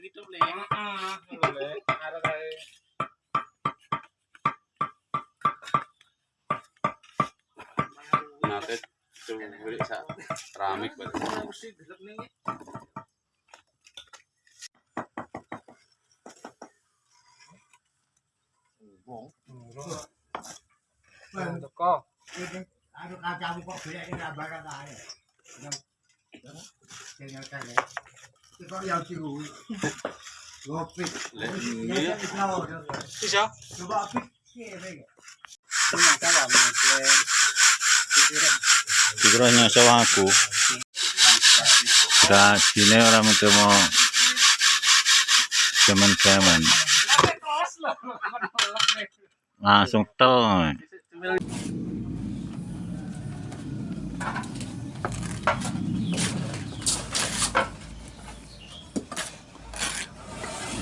hidup le. Boleh. Ada kayak Nah, teh coba beli sa nih. Teko. Aduh kacamu kok beli ini barang aja. Kali. Itu Pikirannya sama aku. Sini orang itu mau cemen-cemen. Langsung tel.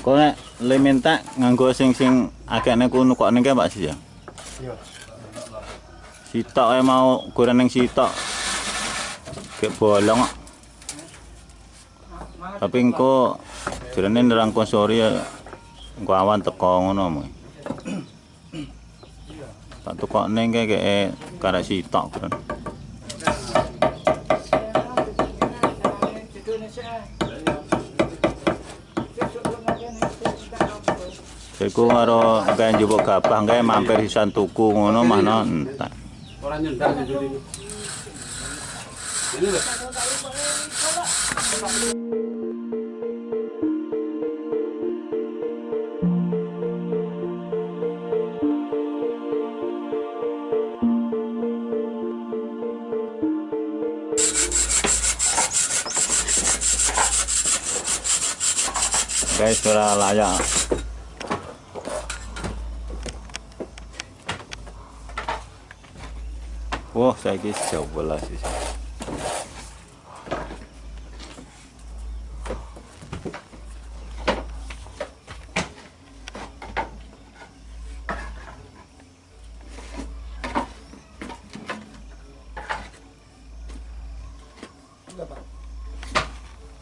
Kau nek le minta nganggo sing sing agaknya kuno kok nih Pak sih ya? Sitok ae mau ukuran yang sitok. Kayak bolong. kok. Tapi engko jarene nerang konsori ya engko awan teko ngono mu. Tak tukokne kayak kayak karek sitok ukuran. Iku karo kayak njupuk gabah kayak mampir sisan tuku ngono mah no entar. Orang nyendang. Ini 该吃的辣酱。我再给小五了，谢谢。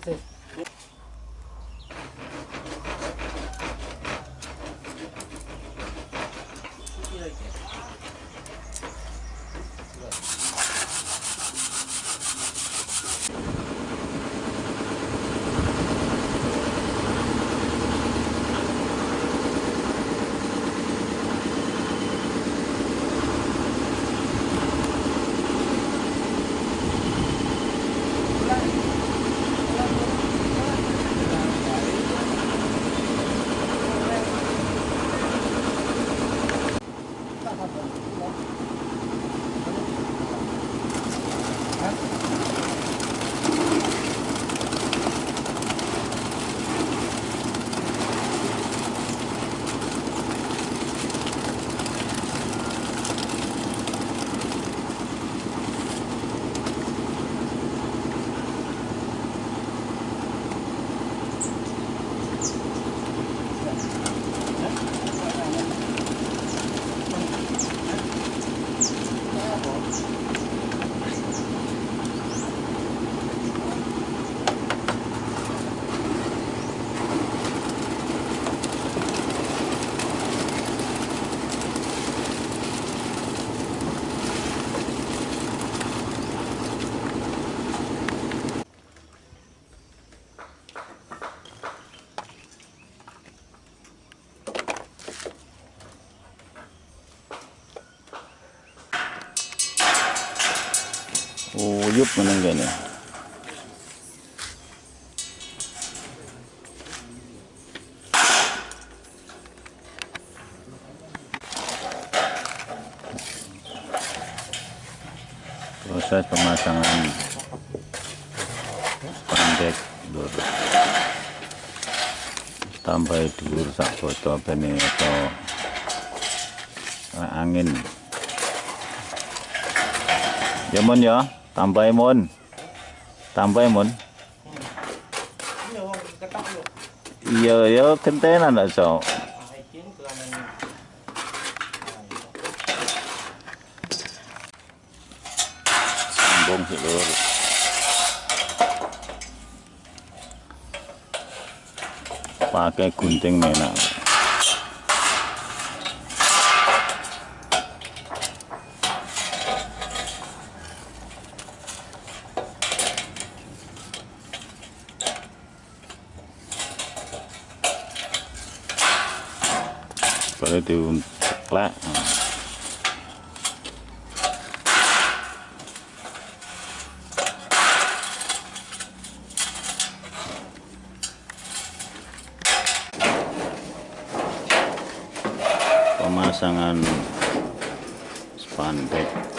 That's it. Uyup meneng kene. Proses pemasangan pandek dur. Tambah dur sak foto bene atau angin. Ya mon ya, tạm bay môn tạm tambah môn giờ giờ kinh tế là nợ sổ bông thì được. Và cái cùn tinh này nào. Baru diuntek pemasangan spandek